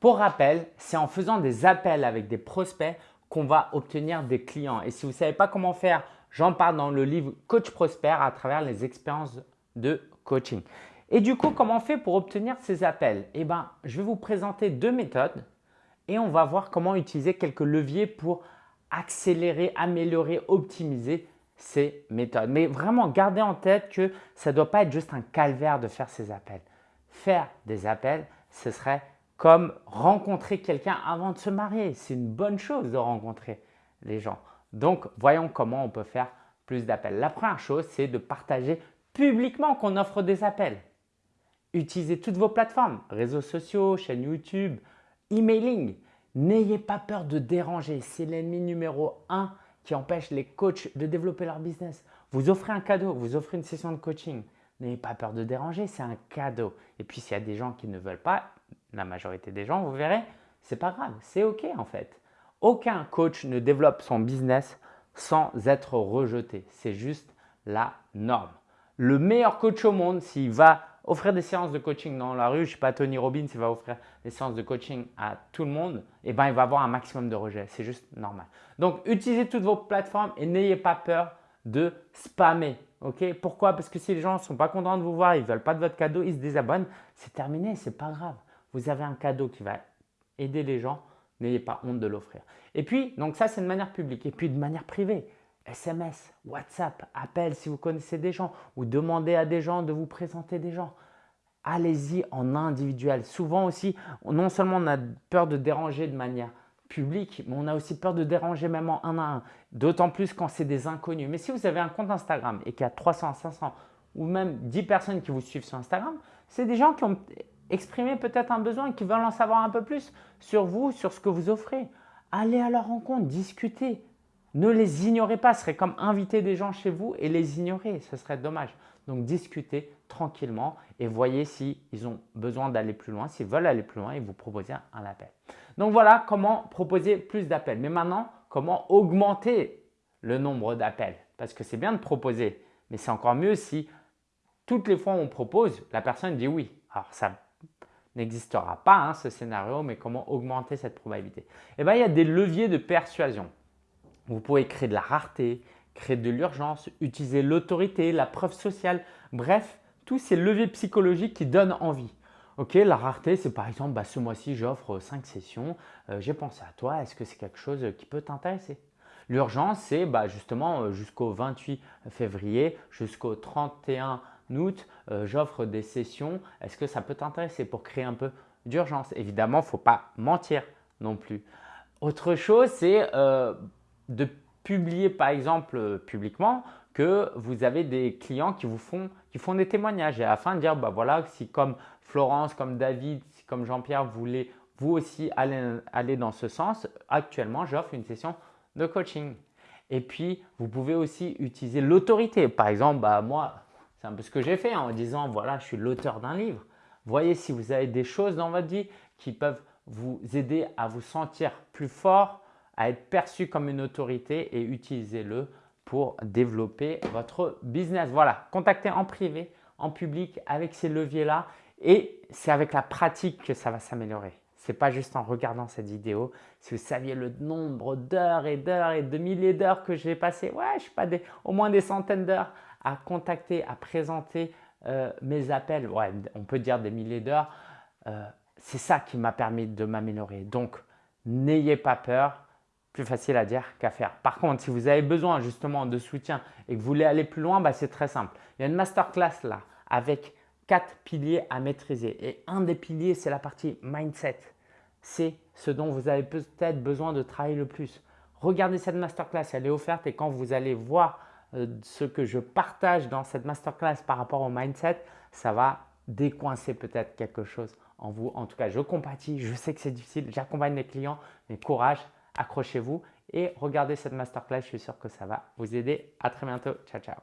Pour rappel, c'est en faisant des appels avec des prospects qu'on va obtenir des clients. Et si vous ne savez pas comment faire, j'en parle dans le livre Coach Prospère à travers les expériences de coaching. Et du coup, comment on fait pour obtenir ces appels? Eh bien, je vais vous présenter deux méthodes et on va voir comment utiliser quelques leviers pour accélérer, améliorer, optimiser ces méthodes. Mais vraiment, gardez en tête que ça ne doit pas être juste un calvaire de faire ces appels. Faire des appels, ce serait comme rencontrer quelqu'un avant de se marier. C'est une bonne chose de rencontrer les gens. Donc, voyons comment on peut faire plus d'appels. La première chose, c'est de partager publiquement qu'on offre des appels. Utilisez toutes vos plateformes, réseaux sociaux, chaîne YouTube, emailing. N'ayez pas peur de déranger. C'est l'ennemi numéro un qui empêche les coachs de développer leur business. Vous offrez un cadeau, vous offrez une session de coaching. N'ayez pas peur de déranger, c'est un cadeau. Et puis, s'il y a des gens qui ne veulent pas, la majorité des gens, vous verrez, c'est pas grave, c'est OK en fait. Aucun coach ne développe son business sans être rejeté. C'est juste la norme. Le meilleur coach au monde, s'il va offrir des séances de coaching dans la rue, je ne sais pas, Tony Robbins, il va offrir des séances de coaching à tout le monde, eh ben, il va avoir un maximum de rejets. C'est juste normal. Donc, utilisez toutes vos plateformes et n'ayez pas peur de spammer. Ok Pourquoi? Parce que si les gens ne sont pas contents de vous voir, ils ne veulent pas de votre cadeau, ils se désabonnent, c'est terminé, ce n'est pas grave. Vous avez un cadeau qui va aider les gens, n'ayez pas honte de l'offrir. Et puis, donc ça, c'est de manière publique. Et puis, de manière privée, SMS, WhatsApp, appel si vous connaissez des gens ou demandez à des gens de vous présenter des gens. Allez-y en individuel. Souvent aussi, non seulement on a peur de déranger de manière publique, mais on a aussi peur de déranger même en un à un. D'autant plus quand c'est des inconnus. Mais si vous avez un compte Instagram et qu'il y a 300, 500 ou même 10 personnes qui vous suivent sur Instagram, c'est des gens qui ont exprimé peut-être un besoin qui veulent en savoir un peu plus sur vous, sur ce que vous offrez. Allez à leur rencontre, discutez. Ne les ignorez pas, ce serait comme inviter des gens chez vous et les ignorer, ce serait dommage. Donc discutez tranquillement et voyez s'ils ont besoin d'aller plus loin, s'ils veulent aller plus loin et vous proposez un appel. Donc voilà comment proposer plus d'appels. Mais maintenant, comment augmenter le nombre d'appels? Parce que c'est bien de proposer, mais c'est encore mieux si toutes les fois où on propose, la personne dit oui. Alors ça n'existera pas hein, ce scénario, mais comment augmenter cette probabilité? Eh bien, il y a des leviers de persuasion. Vous pouvez créer de la rareté, créer de l'urgence, utiliser l'autorité, la preuve sociale, bref, tous ces leviers psychologiques qui donnent envie. Ok, la rareté, c'est par exemple, bah, ce mois-ci, j'offre 5 sessions, euh, j'ai pensé à toi, est-ce que c'est quelque chose qui peut t'intéresser? L'urgence, c'est bah, justement euh, jusqu'au 28 février, jusqu'au 31 août, euh, j'offre des sessions, est-ce que ça peut t'intéresser pour créer un peu d'urgence? Évidemment, il ne faut pas mentir non plus. Autre chose, c'est de publier par exemple euh, publiquement que vous avez des clients qui vous font, qui font des témoignages et afin de dire bah voilà si comme Florence, comme David, comme Jean-Pierre voulez vous aussi aller, aller dans ce sens, actuellement j'offre une session de coaching. Et puis vous pouvez aussi utiliser l'autorité. Par exemple, bah, moi c'est un peu ce que j'ai fait en disant voilà je suis l'auteur d'un livre. Voyez si vous avez des choses dans votre vie qui peuvent vous aider à vous sentir plus fort, à être perçu comme une autorité et utilisez-le pour développer votre business. Voilà, contactez en privé, en public avec ces leviers-là et c'est avec la pratique que ça va s'améliorer. Ce n'est pas juste en regardant cette vidéo. Si vous saviez le nombre d'heures et d'heures et de milliers d'heures que j'ai passé, ouais, je sais pas, des, au moins des centaines d'heures à contacter, à présenter euh, mes appels, ouais, on peut dire des milliers d'heures, euh, c'est ça qui m'a permis de m'améliorer. Donc, n'ayez pas peur, plus facile à dire qu'à faire. Par contre, si vous avez besoin justement de soutien et que vous voulez aller plus loin, bah, c'est très simple. Il y a une masterclass là avec quatre piliers à maîtriser. Et un des piliers, c'est la partie mindset. C'est ce dont vous avez peut-être besoin de travailler le plus. Regardez cette masterclass, elle est offerte et quand vous allez voir euh, ce que je partage dans cette masterclass par rapport au mindset, ça va décoincer peut-être quelque chose en vous. En tout cas, je compatis, je sais que c'est difficile, j'accompagne les clients, mais courage, accrochez-vous et regardez cette masterclass, je suis sûr que ça va vous aider. À très bientôt, ciao ciao